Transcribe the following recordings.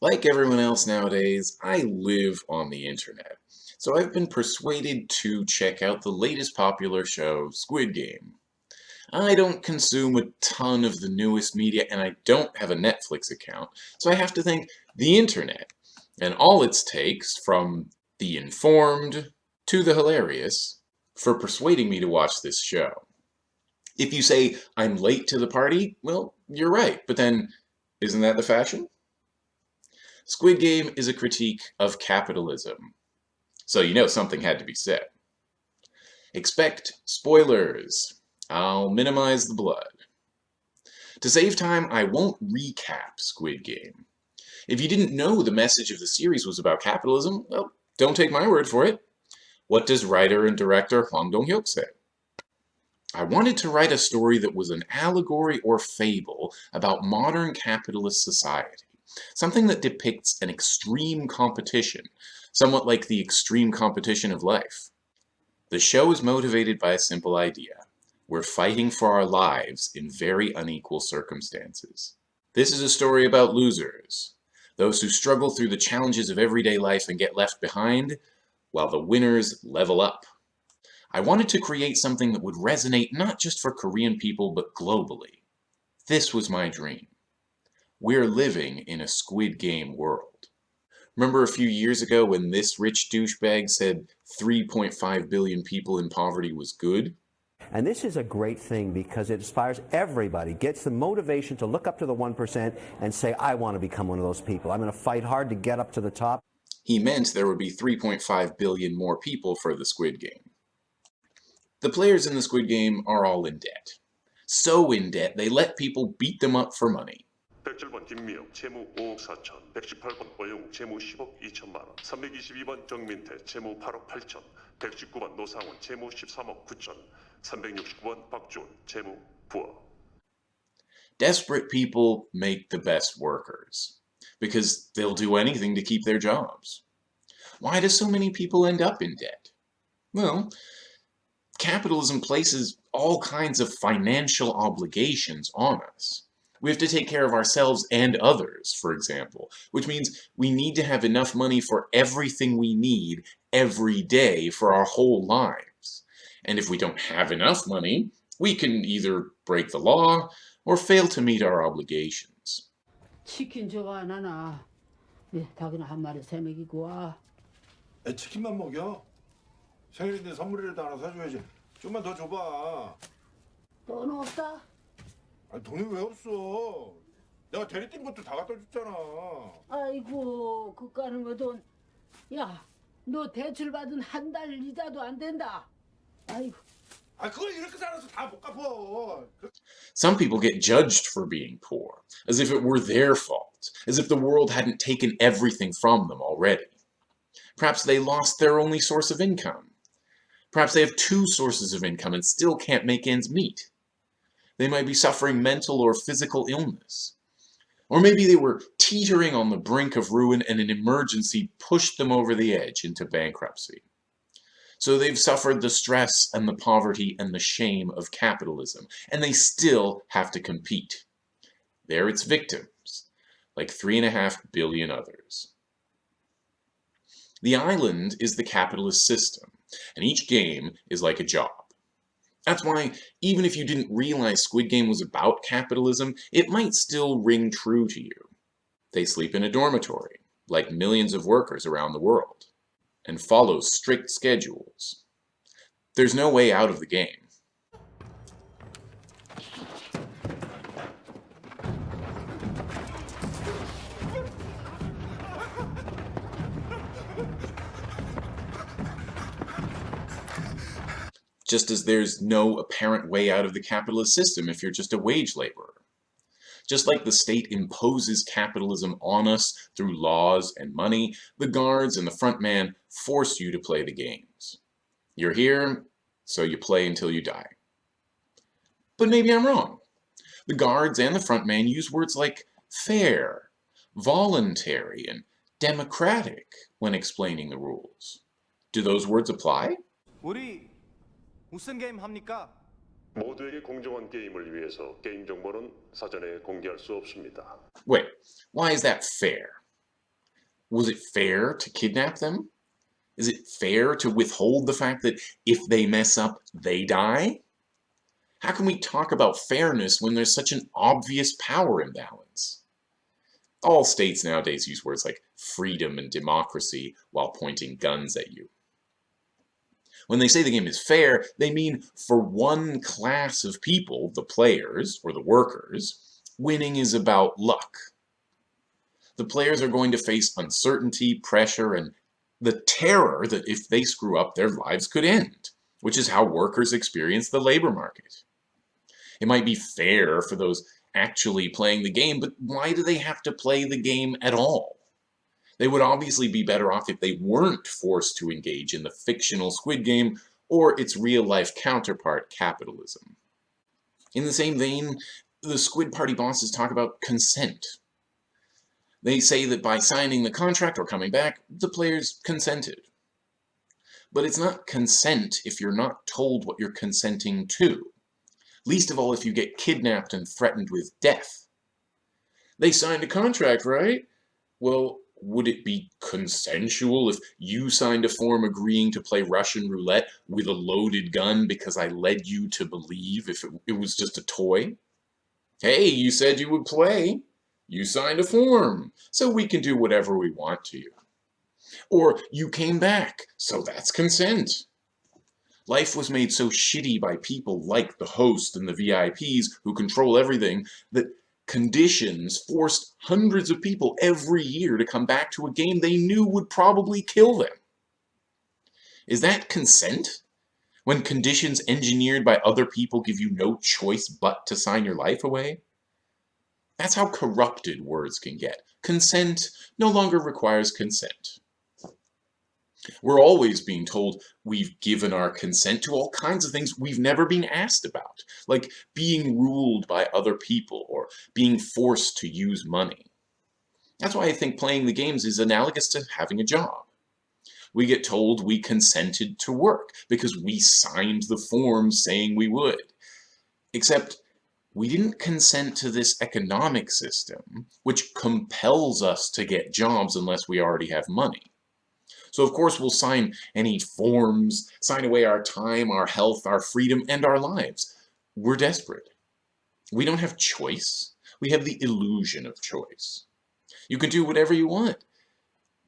Like everyone else nowadays, I live on the internet, so I've been persuaded to check out the latest popular show, Squid Game. I don't consume a ton of the newest media, and I don't have a Netflix account, so I have to thank the internet, and all its takes, from the informed to the hilarious, for persuading me to watch this show. If you say, I'm late to the party, well, you're right, but then, isn't that the fashion? Squid Game is a critique of capitalism. So you know something had to be said. Expect spoilers. I'll minimize the blood. To save time, I won't recap Squid Game. If you didn't know the message of the series was about capitalism, well, don't take my word for it. What does writer and director Hwang Dong-hyuk say? I wanted to write a story that was an allegory or fable about modern capitalist society. Something that depicts an extreme competition, somewhat like the extreme competition of life. The show is motivated by a simple idea. We're fighting for our lives in very unequal circumstances. This is a story about losers, those who struggle through the challenges of everyday life and get left behind, while the winners level up. I wanted to create something that would resonate not just for Korean people, but globally. This was my dream. We're living in a Squid Game world. Remember a few years ago when this rich douchebag said 3.5 billion people in poverty was good? And this is a great thing because it inspires everybody, gets the motivation to look up to the 1% and say, I want to become one of those people. I'm going to fight hard to get up to the top. He meant there would be 3.5 billion more people for the Squid Game. The players in the Squid Game are all in debt. So in debt, they let people beat them up for money. 107번 김미영 채무 5억 4천 118번 오영욱 채무 10억 2천만 원 322번 정민태 채무 8억 8천 119번 노상원 채무 13억 9천 369번 박준 채무 9억 Desperate people make the best workers because they'll do anything to keep their jobs. Why do so many people end up in debt? Well, capitalism places all kinds of financial obligations on us. We have to take care of ourselves and others, for example, which means we need to have enough money for everything we need every day for our whole lives. And if we don't have enough money, we can either break the law or fail to meet our obligations. 치킨 저거 안 하나? 예, 닭이나 한 마리 세 먹이고 와. 애 치킨만 먹여? 생일인데 선물이라도 하나 사줘야지. 좀만 더 줘봐. 돈 없다? 아니 돈이 왜 없어? 내가 대리 뛴 것도 다 갖다 줬잖아. 아이고 그까는 거돈 야, 너 대출 받은 한 달 이자도 안 된다. 아이고. 아 그걸 이렇게 살아서 다 못 갚어. Some people get judged for being poor, as if it were their fault, as if the world hadn't taken everything from them already. Perhaps they lost their only source of income. Perhaps they have two sources of income and still can't make ends meet. They might be suffering mental or physical illness. Or maybe they were teetering on the brink of ruin and an emergency pushed them over the edge into bankruptcy. So they've suffered the stress and the poverty and the shame of capitalism, and they still have to compete. They're its victims, like three and a half billion others. The island is the capitalist system, and each game is like a job. That's why, even if you didn't realize Squid Game was about capitalism, it might still ring true to you. They sleep in a dormitory, like millions of workers around the world, and follow strict schedules. There's no way out of the game. Just as there's no apparent way out of the capitalist system if you're just a wage laborer. Just like the state imposes capitalism on us through laws and money, the guards and the front man force you to play the games. You're here, so you play until you die. But maybe I'm wrong. The guards and the front man use words like fair, voluntary, and democratic when explaining the rules. Do those words apply? 우리 무슨 게임 합니까? 모두에게 공정한 게임을 위해서 게임 정보는 사전에 공개할 수 없습니다. Wait, why is that fair? Was it fair to kidnap them? Is it fair to withhold the fact that if they mess up, they die? How can we talk about fairness when there's such an obvious power imbalance? All states nowadays use words like freedom and democracy while pointing guns at you. When they say the game is fair, they mean for one class of people, the players or the workers, winning is about luck. The players are going to face uncertainty, pressure, and the terror that if they screw up, their lives could end, which is how workers experience the labor market. It might be fair for those actually playing the game, but why do they have to play the game at all? They would obviously be better off if they weren't forced to engage in the fictional Squid Game or its real-life counterpart, capitalism. In the same vein, the Squid Party bosses talk about consent. They say that by signing the contract or coming back, the players consented. But it's not consent if you're not told what you're consenting to. Least of all if you get kidnapped and threatened with death. They signed a contract, right? Well, would it be consensual if you signed a form agreeing to play Russian roulette with a loaded gun because I led you to believe if it, it was just a toy? Hey, you said you would play. You signed a form, so we can do whatever we want to you. Or you came back, so that's consent. Life was made so shitty by people like the host and the VIPs who control everything that conditions forced hundreds of people every year to come back to a game they knew would probably kill them. Is that consent? When conditions engineered by other people give you no choice but to sign your life away? That's how corrupted words can get. Consent no longer requires consent. We're always being told we've given our consent to all kinds of things we've never been asked about, like being ruled by other people or being forced to use money. That's why I think playing the games is analogous to having a job. We get told we consented to work because we signed the form saying we would. Except we didn't consent to this economic system, which compels us to get jobs unless we already have money. So of course we'll sign any forms, sign away our time, our health, our freedom, and our lives. We're desperate. We don't have choice. We have the illusion of choice. You can do whatever you want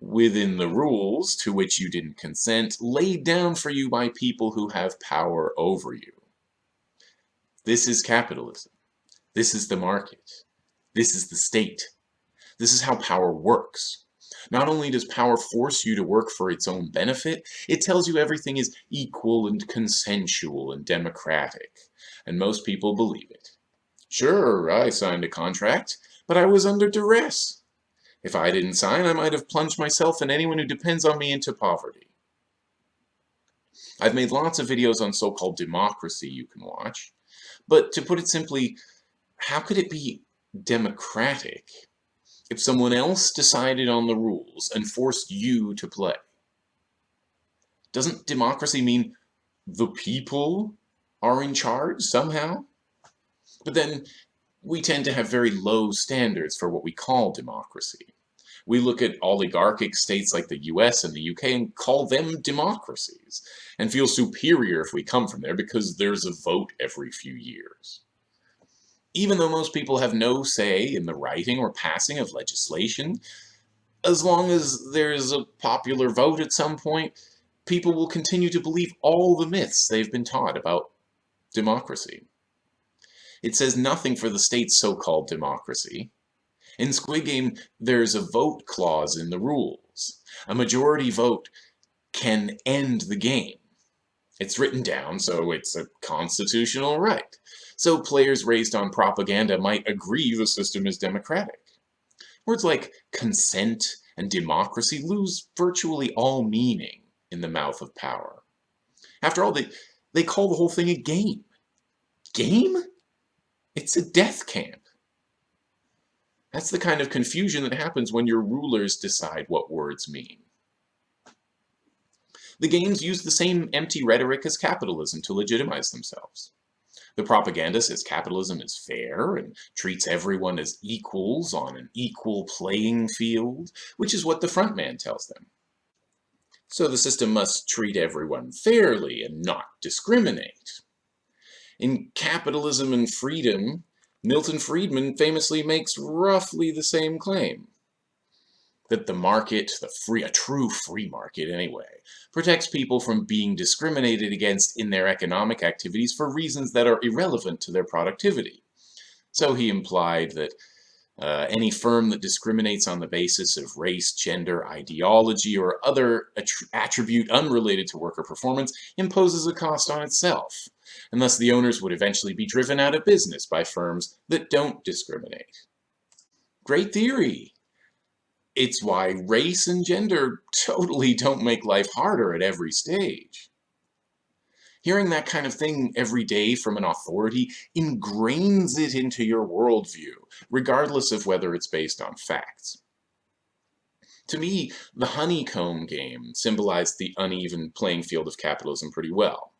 within the rules to which you didn't consent, laid down for you by people who have power over you. This is capitalism. This is the market. This is the state. This is how power works. Not only does power force you to work for its own benefit, it tells you everything is equal and consensual and democratic, and most people believe it. Sure, I signed a contract, but I was under duress. If I didn't sign, I might have plunged myself and anyone who depends on me into poverty. I've made lots of videos on so-called democracy you can watch, but to put it simply, how could it be democratic if someone else decided on the rules and forced you to play. Doesn't democracy mean the people are in charge somehow? But then we tend to have very low standards for what we call democracy. We look at oligarchic states like the US and the UK and call them democracies, and feel superior if we come from there because there's a vote every few years even though most people have no say in the writing or passing of legislation, as long as there's a popular vote at some point, people will continue to believe all the myths they've been taught about democracy. It says nothing for the state's so-called democracy. In Squid Game, there's a vote clause in the rules. A majority vote can end the game. It's written down, so it's a constitutional right so players raised on propaganda might agree the system is democratic. Words like consent and democracy lose virtually all meaning in the mouth of power. After all, they, they call the whole thing a game. Game? It's a death camp. That's the kind of confusion that happens when your rulers decide what words mean. The games use the same empty rhetoric as capitalism to legitimize themselves. The propaganda says capitalism is fair and treats everyone as equals on an equal playing field, which is what the front man tells them. So the system must treat everyone fairly and not discriminate. In Capitalism and Freedom, Milton Friedman famously makes roughly the same claim. That the market, the free, a true free market anyway, protects people from being discriminated against in their economic activities for reasons that are irrelevant to their productivity. So he implied that uh, any firm that discriminates on the basis of race, gender, ideology, or other attribute unrelated to worker performance imposes a cost on itself, and thus the owners would eventually be driven out of business by firms that don't discriminate. Great theory! It's why race and gender totally don't make life harder at every stage. Hearing that kind of thing every day from an authority ingrains it into your worldview, regardless of whether it's based on facts. To me, the honeycomb game symbolized the uneven playing field of capitalism pretty well.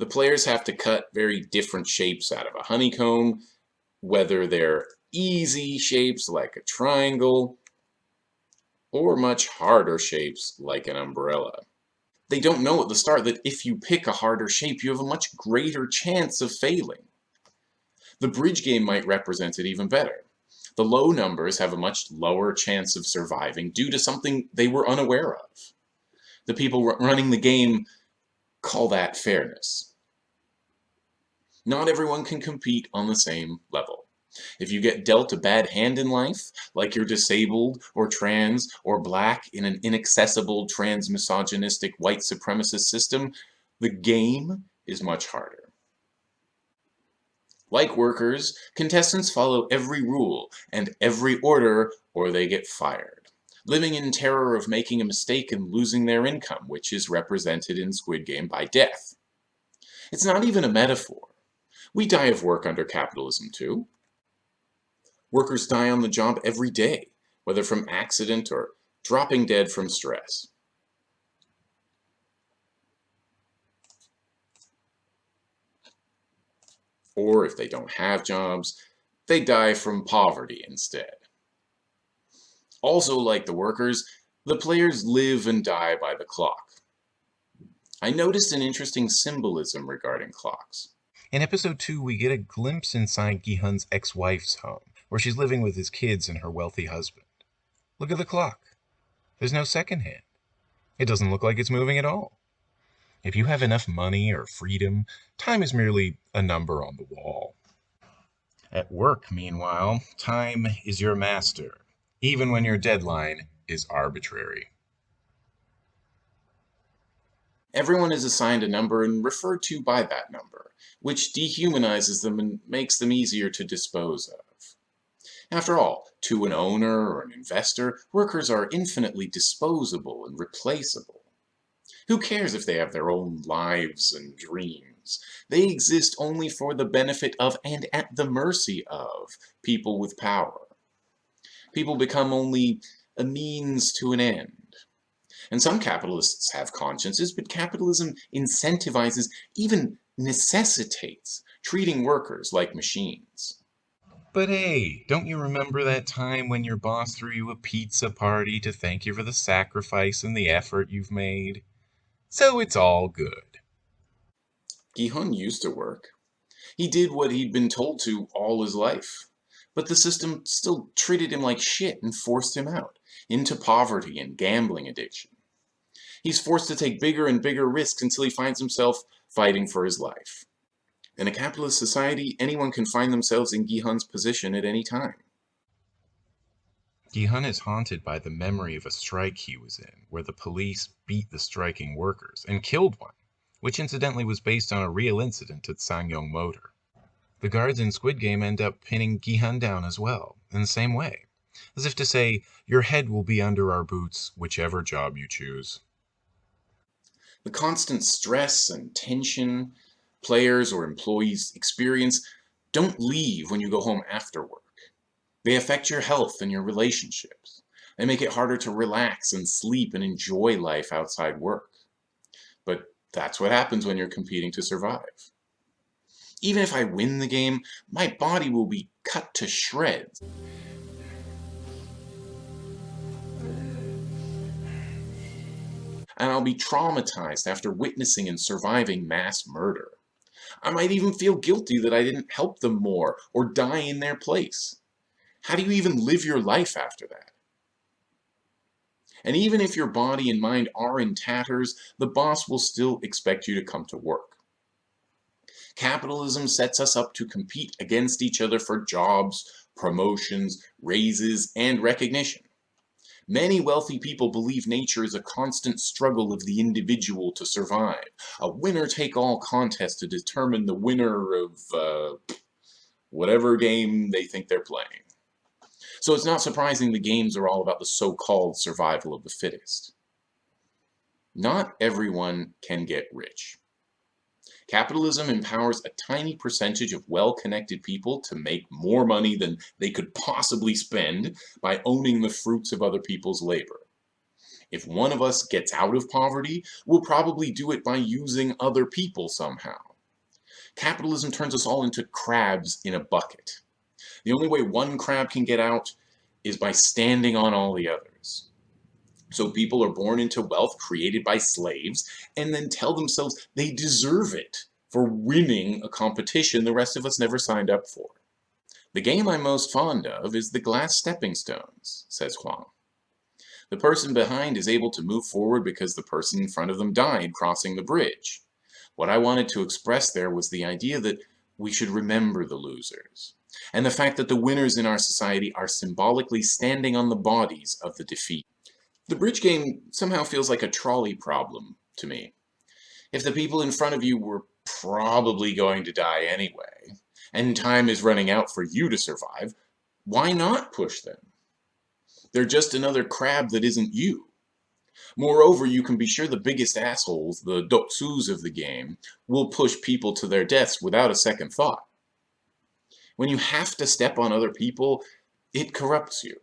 The players have to cut very different shapes out of a honeycomb, whether they're easy shapes like a triangle, or much harder shapes like an umbrella they don't know at the start that if you pick a harder shape, you have a much greater chance of failing. The bridge game might represent it even better. The low numbers have a much lower chance of surviving due to something they were unaware of. The people running the game call that fairness. Not everyone can compete on the same level. If you get dealt a bad hand in life, like you're disabled or trans or black in an inaccessible trans-misogynistic white supremacist system, the game is much harder. Like workers, contestants follow every rule and every order or they get fired, living in terror of making a mistake and losing their income, which is represented in Squid Game by death. It's not even a metaphor. We die of work under capitalism too. Workers die on the job every day, whether from accident or dropping dead from stress. Or if they don't have jobs, they die from poverty instead. Also like the workers, the players live and die by the clock. I noticed an interesting symbolism regarding clocks. In episode 2, we get a glimpse inside Gi-hun's ex-wife's home where she's living with his kids and her wealthy husband. Look at the clock. There's no second hand. It doesn't look like it's moving at all. If you have enough money or freedom, time is merely a number on the wall. At work, meanwhile, time is your master, even when your deadline is arbitrary. Everyone is assigned a number and referred to by that number, which dehumanizes them and makes them easier to dispose of. After all, to an owner or an investor, workers are infinitely disposable and replaceable. Who cares if they have their own lives and dreams? They exist only for the benefit of and at the mercy of people with power. People become only a means to an end. And some capitalists have consciences, but capitalism incentivizes, even necessitates, treating workers like machines. But hey, don't you remember that time when your boss threw you a pizza party to thank you for the sacrifice and the effort you've made? So it's all good. Gi-hun used to work. He did what he'd been told to all his life. But the system still treated him like shit and forced him out, into poverty and gambling addiction. He's forced to take bigger and bigger risks until he finds himself fighting for his life. In a capitalist society, anyone can find themselves in Gi-hun's position at any time. Gi-hun is haunted by the memory of a strike he was in, where the police beat the striking workers and killed one, which incidentally was based on a real incident at SsangYong Motor. The guards in Squid Game end up pinning Gi-hun down as well, in the same way, as if to say, your head will be under our boots, whichever job you choose. The constant stress and tension players or employees experience don't leave when you go home after work. They affect your health and your relationships. They make it harder to relax and sleep and enjoy life outside work. But that's what happens when you're competing to survive. Even if I win the game, my body will be cut to shreds. And I'll be traumatized after witnessing and surviving mass murder. I might even feel guilty that I didn't help them more or die in their place. How do you even live your life after that? And even if your body and mind are in tatters, the boss will still expect you to come to work. Capitalism sets us up to compete against each other for jobs, promotions, raises, and recognition. Many wealthy people believe nature is a constant struggle of the individual to survive, a winner-take-all contest to determine the winner of uh, whatever game they think they're playing. So it's not surprising the games are all about the so-called survival of the fittest. Not everyone can get rich. Capitalism empowers a tiny percentage of well-connected people to make more money than they could possibly spend by owning the fruits of other people's labor. If one of us gets out of poverty, we'll probably do it by using other people somehow. Capitalism turns us all into crabs in a bucket. The only way one crab can get out is by standing on all the others. So people are born into wealth created by slaves and then tell themselves they deserve it for winning a competition the rest of us never signed up for. The game I'm most fond of is the glass stepping stones, says Hwang. The person behind is able to move forward because the person in front of them died crossing the bridge. What I wanted to express there was the idea that we should remember the losers, and the fact that the winners in our society are symbolically standing on the bodies of the defeat. The bridge game somehow feels like a trolley problem to me. If the people in front of you were probably going to die anyway, and time is running out for you to survive, why not push them? They're just another crab that isn't you. Moreover, you can be sure the biggest assholes, the Deok-sus of the game, will push people to their deaths without a second thought. When you have to step on other people, it corrupts you.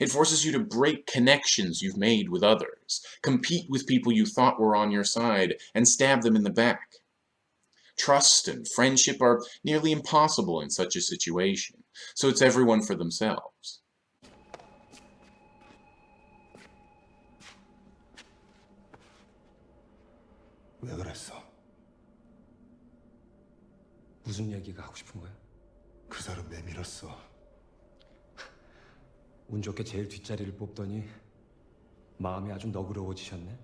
It forces you to break connections you've made with others, compete with people you thought were on your side, and stab them in the back. Trust and friendship are nearly impossible in such a situation, so it's everyone for themselves. 왜 그랬어? 무슨 얘기가 하고 싶은 거야? 그 사람 내밀었어. 운 좋게 제일 뒷자리를 뽑더니 마음이 아주 너그러워지셨네.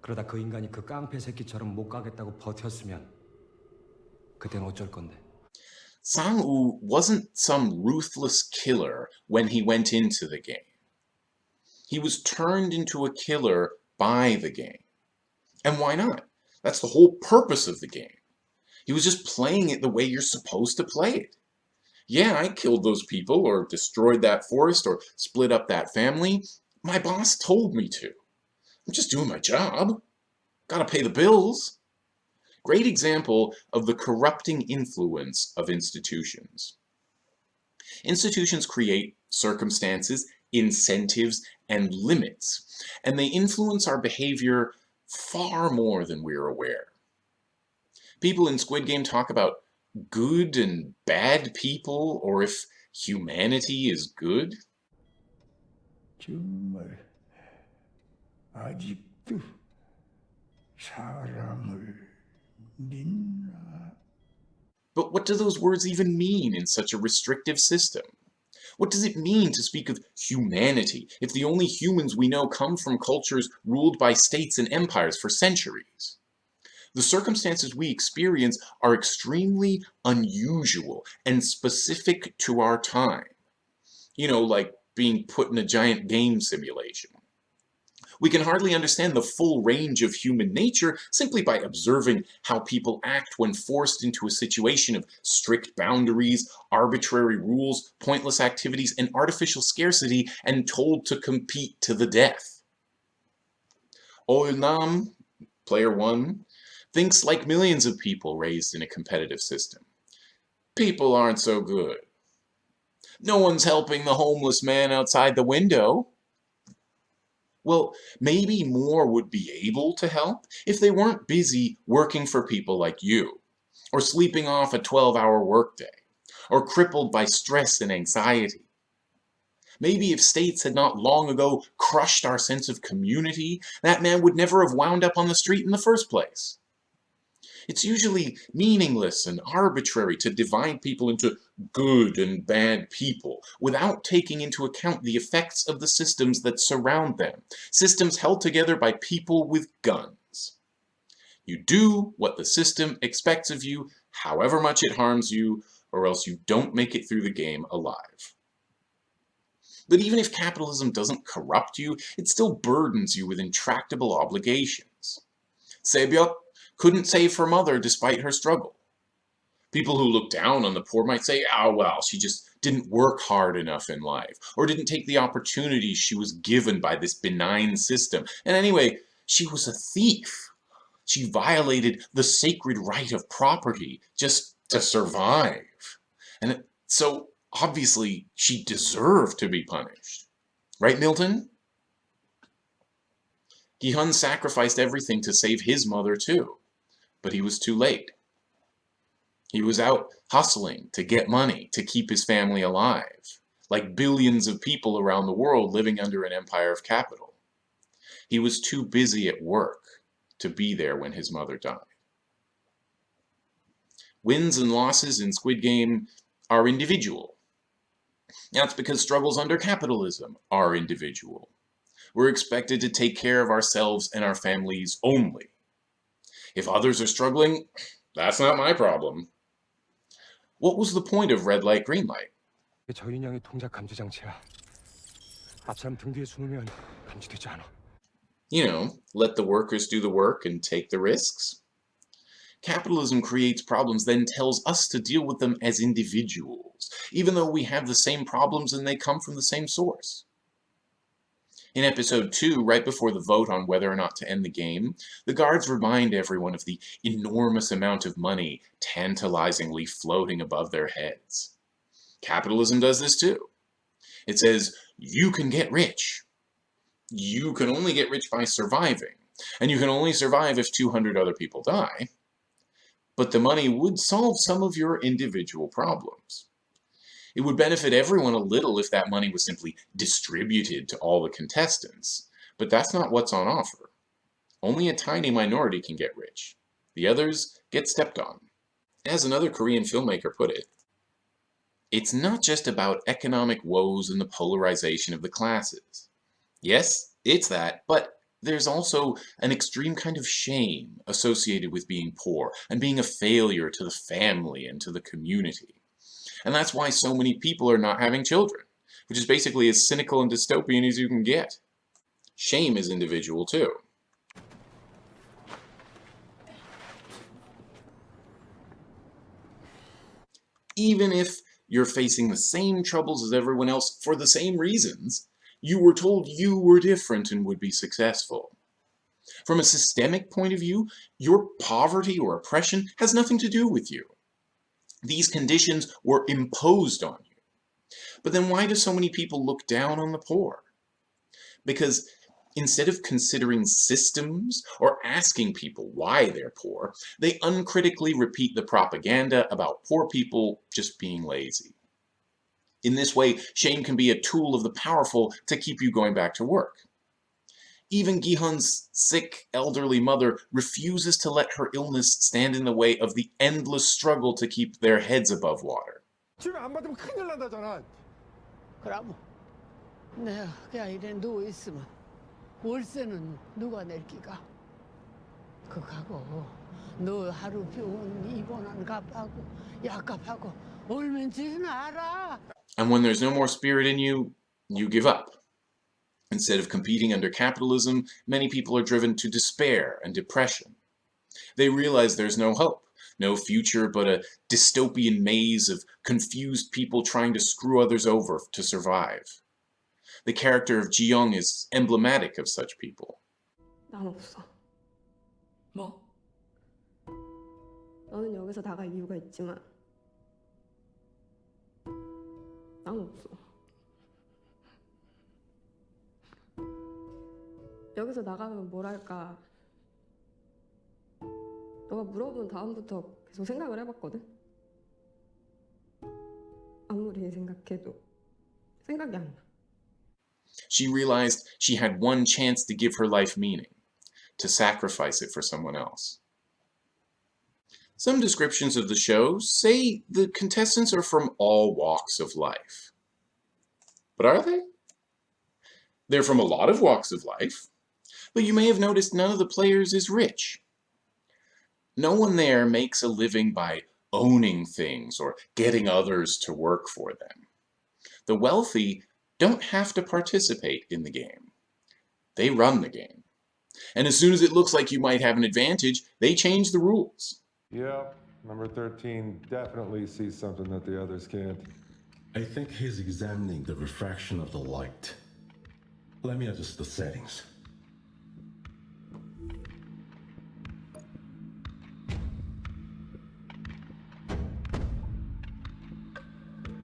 그러다 그 인간이 그 깡패 새끼처럼 못 가겠다고 버텼으면 그땐 어쩔 건데. Sang-woo wasn't some ruthless killer when he went into the game. He was turned into a killer by the game. And why not? That's the whole purpose of the game. He was just playing it the way you're supposed to play it. Yeah, I killed those people, or destroyed that forest, or split up that family. My boss told me to. I'm just doing my job. Gotta pay the bills. Great example of the corrupting influence of institutions. Institutions create circumstances, incentives, and limits, and they influence our behavior far more than we're aware. People in Squid Game talk about good and bad people, or if humanity is good? 정말 아직도 사람을 믿나? But what do those words even mean in such a restrictive system? What does it mean to speak of humanity if the only humans we know come from cultures ruled by states and empires for centuries? The circumstances we experience are extremely unusual and specific to our time. You know, like being put in a giant game simulation. We can hardly understand the full range of human nature simply by observing how people act when forced into a situation of strict boundaries, arbitrary rules, pointless activities, and artificial scarcity and told to compete to the death. Olnam, player one, thinks like millions of people raised in a competitive system. People aren't so good. No one's helping the homeless man outside the window. Well, maybe more would be able to help if they weren't busy working for people like you, or sleeping off a 12-hour workday, or crippled by stress and anxiety. Maybe if states had not long ago crushed our sense of community, that man would never have wound up on the street in the first place. It's usually meaningless and arbitrary to divide people into good and bad people without taking into account the effects of the systems that surround them, systems held together by people with guns. You do what the system expects of you, however much it harms you, or else you don't make it through the game alive. But even if capitalism doesn't corrupt you, it still burdens you with intractable obligations. Sae-byeok couldn't save her mother despite her struggle. People who look down on the poor might say, oh well, she just didn't work hard enough in life, or didn't take the opportunities she was given by this benign system. And anyway, she was a thief. She violated the sacred right of property just to survive. And so, obviously, she deserved to be punished. Right, Milton? Gihun sacrificed everything to save his mother too, but he was too late. He was out hustling to get money to keep his family alive, like billions of people around the world living under an empire of capital. He was too busy at work to be there when his mother died. Wins and losses in Squid Game are individual. That's because struggles under capitalism are individual. We're expected to take care of ourselves and our families only. If others are struggling, that's not my problem. What was the point of red light, green light? 저인형이 동작 감지 장치야. 앞사람 등 뒤에 숨으면 감지되지 않아. You know, let the workers do the work and take the risks. Capitalism creates problems, then tells us to deal with them as individuals, even though we have the same problems and they come from the same source. In episode 2, right before the vote on whether or not to end the game, the guards remind everyone of the enormous amount of money tantalizingly floating above their heads. Capitalism does this too. It says, you can get rich. You can only get rich by surviving, and you can only survive if 200 other people die. But the money would solve some of your individual problems. It would benefit everyone a little if that money was simply distributed to all the contestants, but that's not what's on offer. Only a tiny minority can get rich. The others get stepped on. As another Korean filmmaker put it, it's not just about economic woes and the polarization of the classes. Yes, it's that, but there's also an extreme kind of shame associated with being poor and being a failure to the family and to the community. And that's why so many people are not having children, which is basically as cynical and dystopian as you can get. Shame is individual too. Even if you're facing the same troubles as everyone else for the same reasons, you were told you were different and would be successful. From a systemic point of view, your poverty or oppression has nothing to do with you. These conditions were imposed on you. But then why do so many people look down on the poor? Because instead of considering systems or asking people why they're poor, they uncritically repeat the propaganda about poor people just being lazy. In this way, shame can be a tool of the powerful to keep you going back to work. Even Gihun's sick, elderly mother refuses to let her illness stand in the way of the endless struggle to keep their heads above water. 치료 안 받으면 큰일 난다잖아. 그럼 내가 그냥 이래 누워 있으면 월세는 누가 낼 기가? 그거하고 너 하루 병원 입원한 값하고 약값하고 얼마인지는 알아? And when there's no more spirit in you, you give up. Instead of competing under capitalism, many people are driven to despair and depression. They realize there's no hope, no future but a dystopian maze of confused people trying to screw others over to survive. The character of Ji-young is emblematic of such people. 난 없어. 뭐? 너는 여기서 나갈 이유가 있지만 난 없어. 여기서 나가면 뭘 할까? 너가 물어본 다음부터 계속 생각을 해봤거든. 아무리 생각해도 생각이 안 나. She realized she had one chance to give her life meaning, to sacrifice it for someone else. Some descriptions of the show say the contestants are from all walks of life. But are they? They're from a lot of walks of life, but you may have noticed none of the players is rich. No one there makes a living by owning things or getting others to work for them. The wealthy don't have to participate in the game. They run the game. And as soon as it looks like you might have an advantage, they change the rules. Yep, number 13 definitely sees something that the others can't. I think he's examining the refraction of the light. Let me adjust the settings.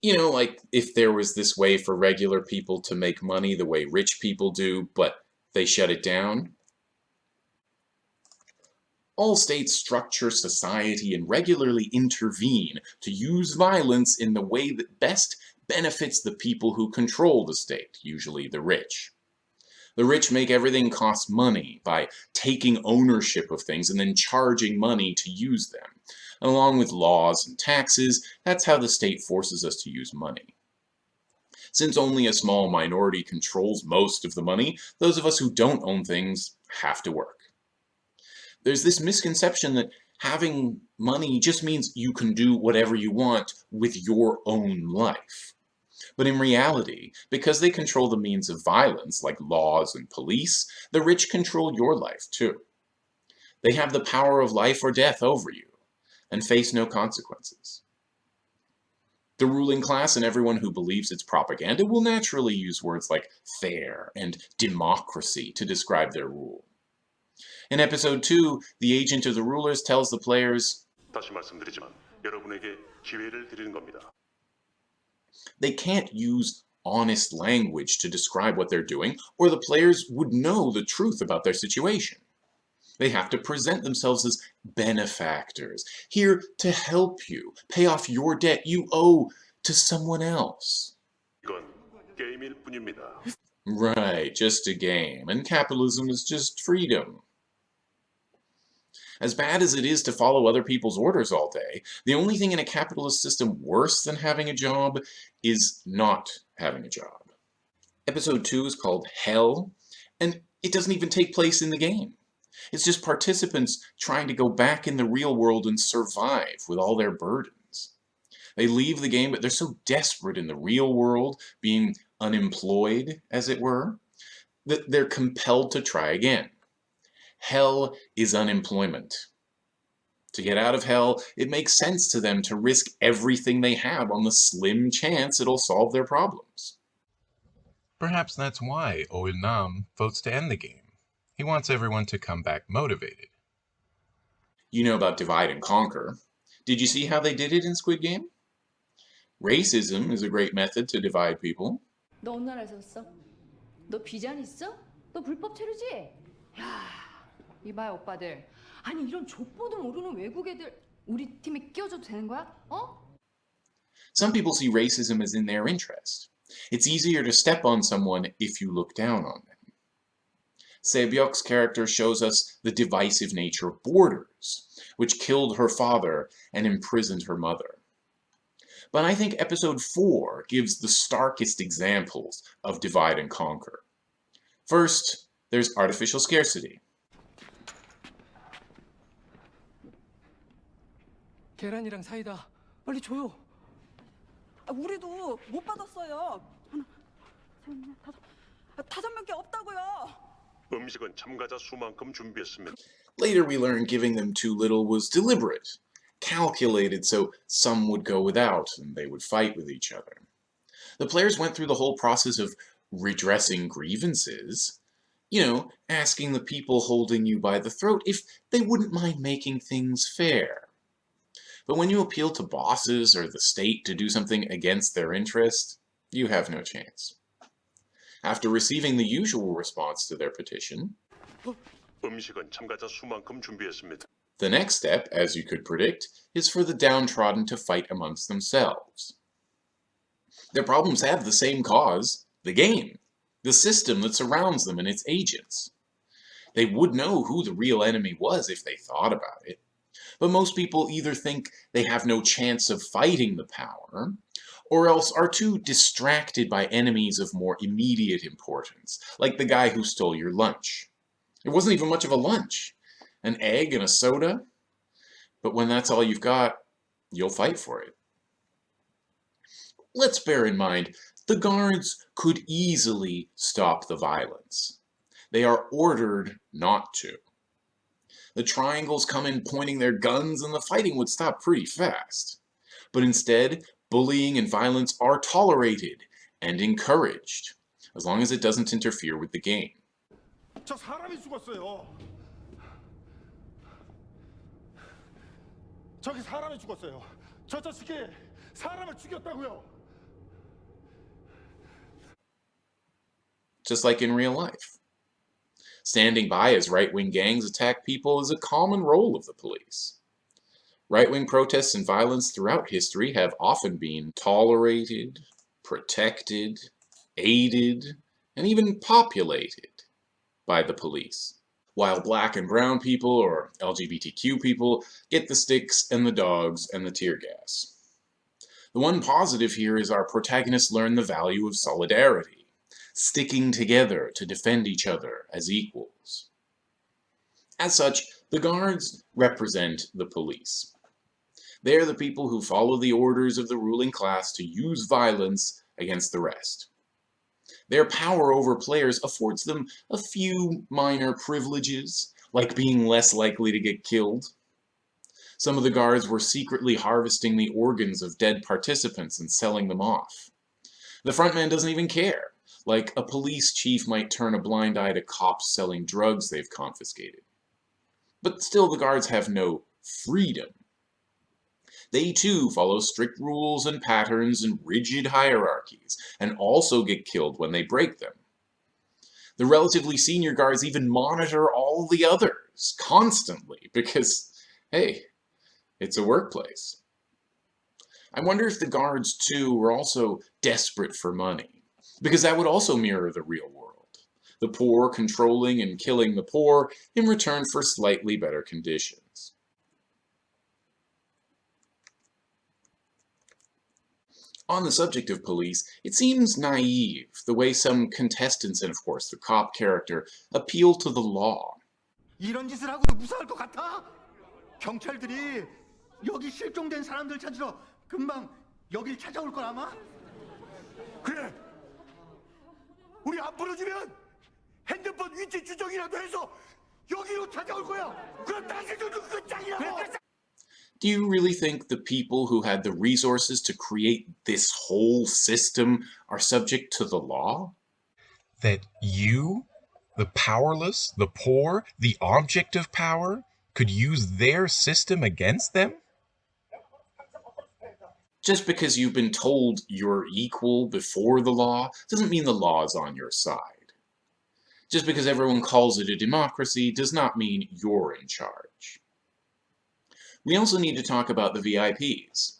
You know, like if there was this way for regular people to make money the way rich people do, but they shut it down. All states structure society and regularly intervene to use violence in the way that best benefits the people who control the state, usually the rich. The rich make everything cost money by taking ownership of things and then charging money to use them. Along with laws and taxes, that's how the state forces us to use money. Since only a small minority controls most of the money, those of us who don't own things have to work. There's this misconception that having money just means you can do whatever you want with your own life. But in reality, because they control the means of violence, like laws and police, the rich control your life too. They have the power of life or death over you, and face no consequences. The ruling class and everyone who believes it's propaganda will naturally use words like fair and democracy to describe their rule. In episode 2, the agent of the rulers tells the players 다시 말씀드리지만 여러분에게 기회를 드리는 겁니다. They can't use honest language to describe what they're doing, or the players would know the truth about their situation. They have to present themselves as benefactors, here to help you, pay off your debt you owe to someone else. Right, just a game, and capitalism is just freedom. As bad as it is to follow other people's orders all day, the only thing in a capitalist system worse than having a job is not having a job. Episode 2 is called Hell, and it doesn't even take place in the game. It's just participants trying to go back in the real world and survive with all their burdens. They leave the game, but they're so desperate in the real world, being unemployed, as it were, that they're compelled to try again. Hell is unemployment. To get out of hell, it makes sense to them to risk everything they have on the slim chance it'll solve their problems. Perhaps that's why Oil Nam votes to end the game. He wants everyone to come back motivated. You know about divide and conquer. Did you see how they did it in Squid Game? Racism is a great method to divide people. 너 어느 나라에서 왔어? 너 비자는 있어? 너 불법 체류지? 야, 이봐요 오빠들 아니 이런 족보도 모르는 외국 애들 우리 팀에 끼워줘도 되는 거야? 어? Some people see racism as in their interest. It's easier to step on someone if you look down on them. Sae-byeok's character shows us the divisive nature of borders, which killed her father and imprisoned her mother. But I think episode 4 gives the starkest examples of divide and conquer. First, there's artificial scarcity. 계란이랑 사이다. 빨리 줘요. 아, 우리도 못 받았어요. 하나, 셋, 넷, 다섯. 아, 다섯 명께 없다고요. 음식은 참가자 수만큼 준비했습니다. Later we learn giving them too little was deliberate, calculated so some would go without and they would fight with each other. The players went through the whole process of redressing grievances, you know, asking the people holding you by the throat if they wouldn't mind making things fair. But when you appeal to bosses or the state to do something against their interest, you have no chance. After receiving the usual response to their petition, the next step, as you could predict, is for the downtrodden to fight amongst themselves. Their problems have the same cause, the game, the system that surrounds them and its agents. They would know who the real enemy was if they thought about it. But most people either think they have no chance of fighting the power, or else are too distracted by enemies of more immediate importance, like the guy who stole your lunch. It wasn't even much of a lunch. An egg and a soda. But when that's all you've got, you'll fight for it. Let's bear in mind, the guards could easily stop the violence. They are ordered not to. The triangles come in pointing their guns and the fighting would stop pretty fast. But instead, bullying and violence are tolerated and encouraged, as long as it doesn't interfere with the game. 저 사람이 죽었어요. 저기 사람이 죽었어요. 저 자식이 사람을 죽였다고요. Just like in real life. Standing by as right-wing gangs attack people is a common role of the police. Right-wing protests and violence throughout history have often been tolerated, protected, aided, and even populated by the police, while black and brown people or LGBTQ people get the sticks and the dogs and the tear gas. The one positive here is our protagonists learn the value of solidarity, sticking together to defend each other as equals. As such, the guards represent the police. They are the people who follow the orders of the ruling class to use violence against the rest. Their power over players affords them a few minor privileges, like being less likely to get killed. Some of the guards were secretly harvesting the organs of dead participants and selling them off. The frontman doesn't even care, like a police chief might turn a blind eye to cops selling drugs they've confiscated. But still the guards have no freedom. They too follow strict rules and patterns and rigid hierarchies, and also get killed when they break them. The relatively senior guards even monitor all the others, constantly, because, hey, it's a workplace. I wonder if the guards too were also desperate for money, because that would also mirror the real world. The poor controlling and killing the poor in return for slightly better conditions. On the subject of police, it seems naive the way some contestants and of course the cop character appeal to the law. 이런 짓을 하고도 무사할 것 같아? 경찰들이 여기 실종된 사람들 찾으러 금방 여길 찾아올 걸 아마? 부러지면 핸드폰 위치 추적이라도 해서 여기로 찾아올 거야. 그럼 당신들도 끝장이라고. Do you really think the people who had the resources to create this whole system are subject to the law? That you, the powerless, the poor, the object of power, could use their system against them? Just because you've been told you're equal before the law doesn't mean the law is on your side. Just because everyone calls it a democracy does not mean you're in charge. We also need to talk about the VIPs.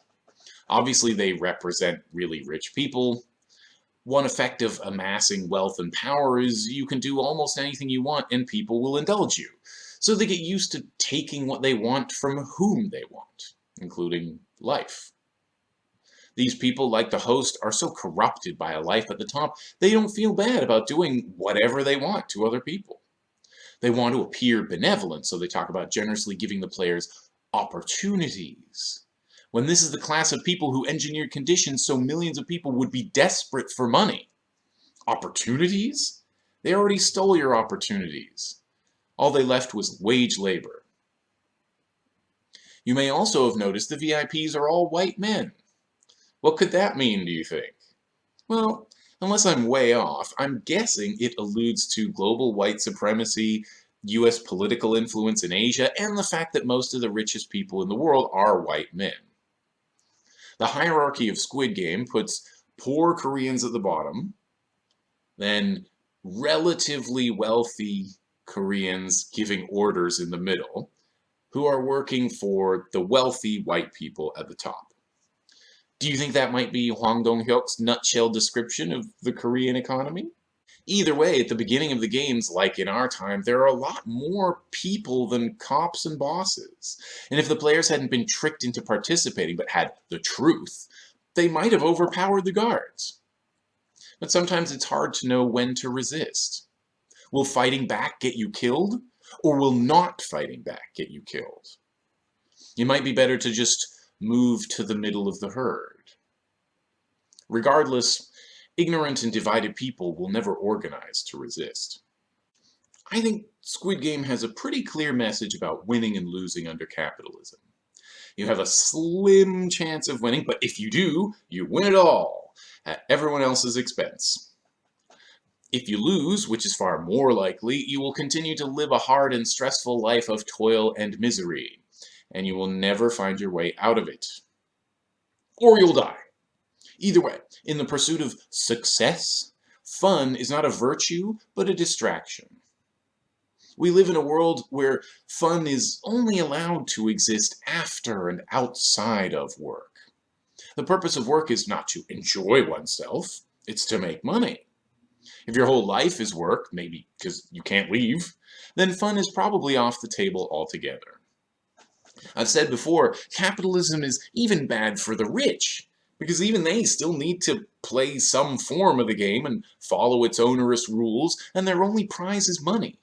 Obviously, they represent really rich people. One effect of amassing wealth and power is you can do almost anything you want and people will indulge you. So they get used to taking what they want from whom they want, including life. These people, like the host, are so corrupted by a life at the top, they don't feel bad about doing whatever they want to other people. They want to appear benevolent, so they talk about generously giving the players opportunities. When this is the class of people who engineered conditions so millions of people would be desperate for money. Opportunities? They already stole your opportunities. All they left was wage labor. You may also have noticed the VIPs are all white men. What could that mean, do you think? Well, unless I'm way off, I'm guessing it alludes to global white supremacy US political influence in Asia, and the fact that most of the richest people in the world are white men. The hierarchy of Squid Game puts poor Koreans at the bottom, then relatively wealthy Koreans giving orders in the middle, who are working for the wealthy white people at the top. Do you think that might be Hwang Dong-hyuk's nutshell description of the Korean economy? Either way, at the beginning of the games, like in our time, there are a lot more people than cops and bosses. And if the players hadn't been tricked into participating but had the truth, they might have overpowered the guards. But sometimes it's hard to know when to resist. Will fighting back get you killed? Or will not fighting back get you killed? It might be better to just move to the middle of the herd. Regardless, ignorant and divided people will never organize to resist. I think Squid Game has a pretty clear message about winning and losing under capitalism. You have a slim chance of winning, but if you do, you win it all, at everyone else's expense. If you lose, which is far more likely, you will continue to live a hard and stressful life of toil and misery, and you will never find your way out of it. Or you'll die. Either way, in the pursuit of success, fun is not a virtue, but a distraction. We live in a world where fun is only allowed to exist after and outside of work. The purpose of work is not to enjoy oneself, it's to make money. If your whole life is work, maybe because you can't leave, then fun is probably off the table altogether. I've said before, capitalism is even bad for the rich because even they still need to play some form of the game and follow its onerous rules, and their only prize is money,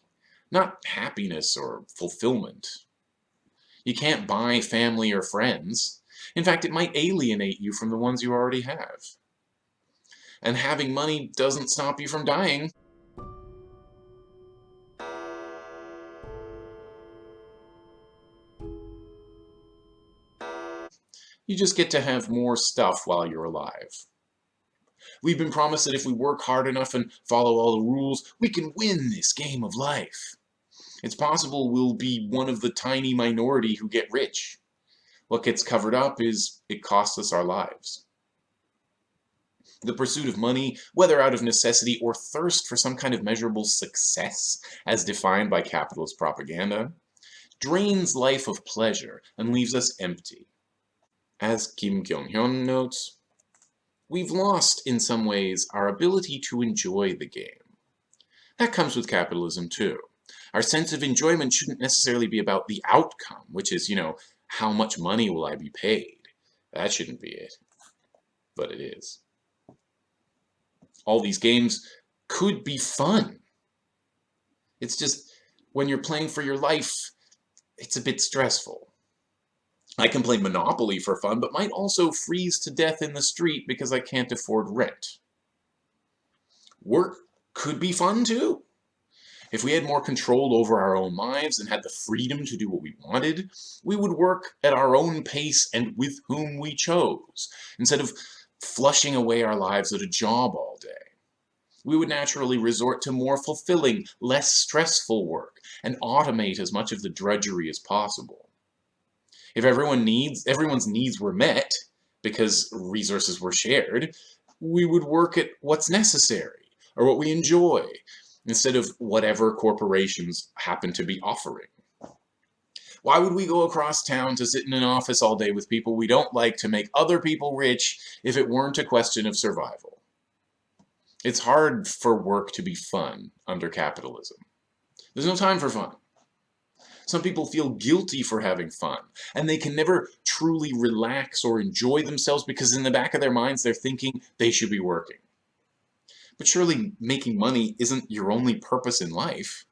not happiness or fulfillment. You can't buy family or friends. In fact, it might alienate you from the ones you already have. And having money doesn't stop you from dying. You just get to have more stuff while you're alive. We've been promised that if we work hard enough and follow all the rules, we can win this game of life. It's possible we'll be one of the tiny minority who get rich. What gets covered up is it costs us our lives. The pursuit of money, whether out of necessity or thirst for some kind of measurable success, as defined by capitalist propaganda, drains life of pleasure and leaves us empty. As Kim Kyung-hyun notes, we've lost, in some ways, our ability to enjoy the game. That comes with capitalism, too. Our sense of enjoyment shouldn't necessarily be about the outcome, which is, you know, how much money will I be paid? That shouldn't be it. But it is. All these games could be fun. It's just, when you're playing for your life, it's a bit stressful. I can play Monopoly for fun, but might also freeze to death in the street because I can't afford rent. Work could be fun too. If we had more control over our own lives and had the freedom to do what we wanted, we would work at our own pace and with whom we chose, instead of flushing away our lives at a job all day. We would naturally resort to more fulfilling, less stressful work, and automate as much of the drudgery as possible. If everyone needs, everyone's needs were met because resources were shared, we would work at what's necessary or what we enjoy instead of whatever corporations happen to be offering. Why would we go across town to sit in an office all day with people we don't like to make other people rich if it weren't a question of survival? It's hard for work to be fun under capitalism. There's no time for fun. Some people feel guilty for having fun, and they can never truly relax or enjoy themselves because in the back of their minds they're thinking they should be working. But surely making money isn't your only purpose in life.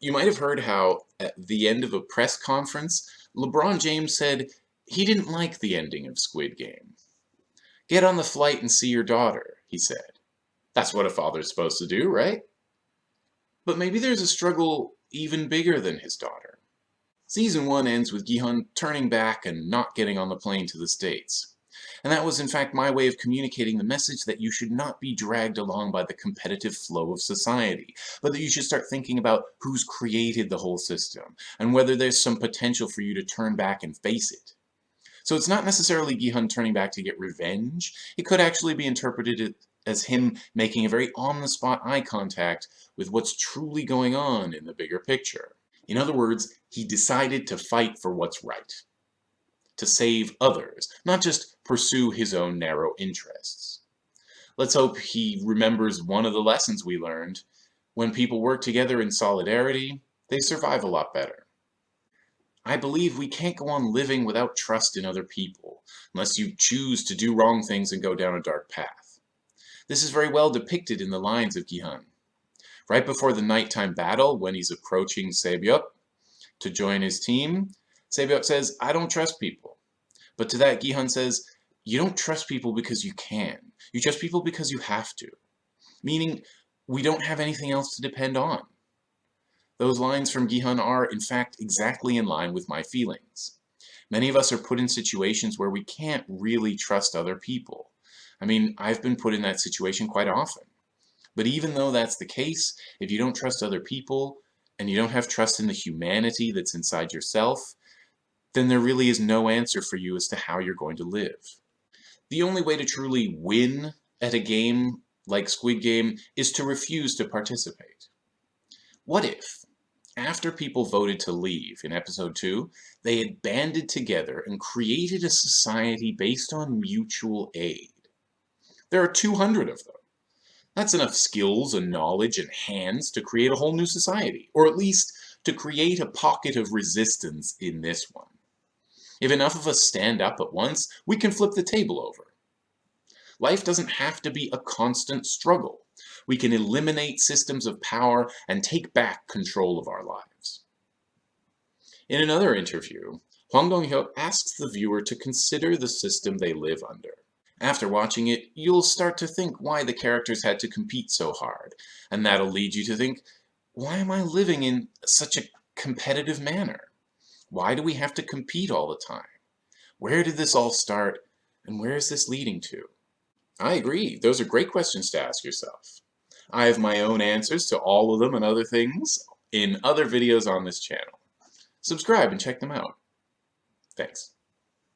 You might have heard how, at the end of a press conference, LeBron James said he didn't like the ending of Squid Game. Get on the flight and see your daughter, he said. That's what a father's supposed to do, right? But maybe there's a struggle even bigger than his daughter. Season 1 ends with Gi-hun turning back and not getting on the plane to the States. And that was in fact my way of communicating the message that you should not be dragged along by the competitive flow of society, but that you should start thinking about who's created the whole system, and whether there's some potential for you to turn back and face it. So it's not necessarily Gi-hun turning back to get revenge, it could actually be interpreted as him making a very on-the-spot eye contact with what's truly going on in the bigger picture. In other words, he decided to fight for what's right. To save others, not just pursue his own narrow interests. Let's hope he remembers one of the lessons we learned. When people work together in solidarity, they survive a lot better. I believe we can't go on living without trust in other people, unless you choose to do wrong things and go down a dark path. This is very well depicted in the lines of Gi-hun. Right before the nighttime battle, when he's approaching Sae-byeok to join his team, Sae-byeok says, I don't trust people. But to that, Gi-hun says, you don't trust people because you can. You trust people because you have to. Meaning, we don't have anything else to depend on. Those lines from Gi-hun are, in fact, exactly in line with my feelings. Many of us are put in situations where we can't really trust other people. I mean, I've been put in that situation quite often. But even though that's the case, if you don't trust other people, and you don't have trust in the humanity that's inside yourself, then there really is no answer for you as to how you're going to live. The only way to truly win at a game like Squid Game is to refuse to participate. What if, after people voted to leave in episode 2, they had banded together and created a society based on mutual aid? There are 200 of them. That's enough skills and knowledge and hands to create a whole new society, or at least to create a pocket of resistance in this one. If enough of us stand up at once, we can flip the table over. Life doesn't have to be a constant struggle. We can eliminate systems of power and take back control of our lives. In another interview, Hwang Dong-hyuk asks the viewer to consider the system they live under. After watching it, you'll start to think why the characters had to compete so hard, and that'll lead you to think, why am I living in such a competitive manner? Why do we have to compete all the time? Where did this all start, and where is this leading to? I agree, those are great questions to ask yourself. I have my own answers to all of them and other things in other videos on this channel. Subscribe and check them out. Thanks.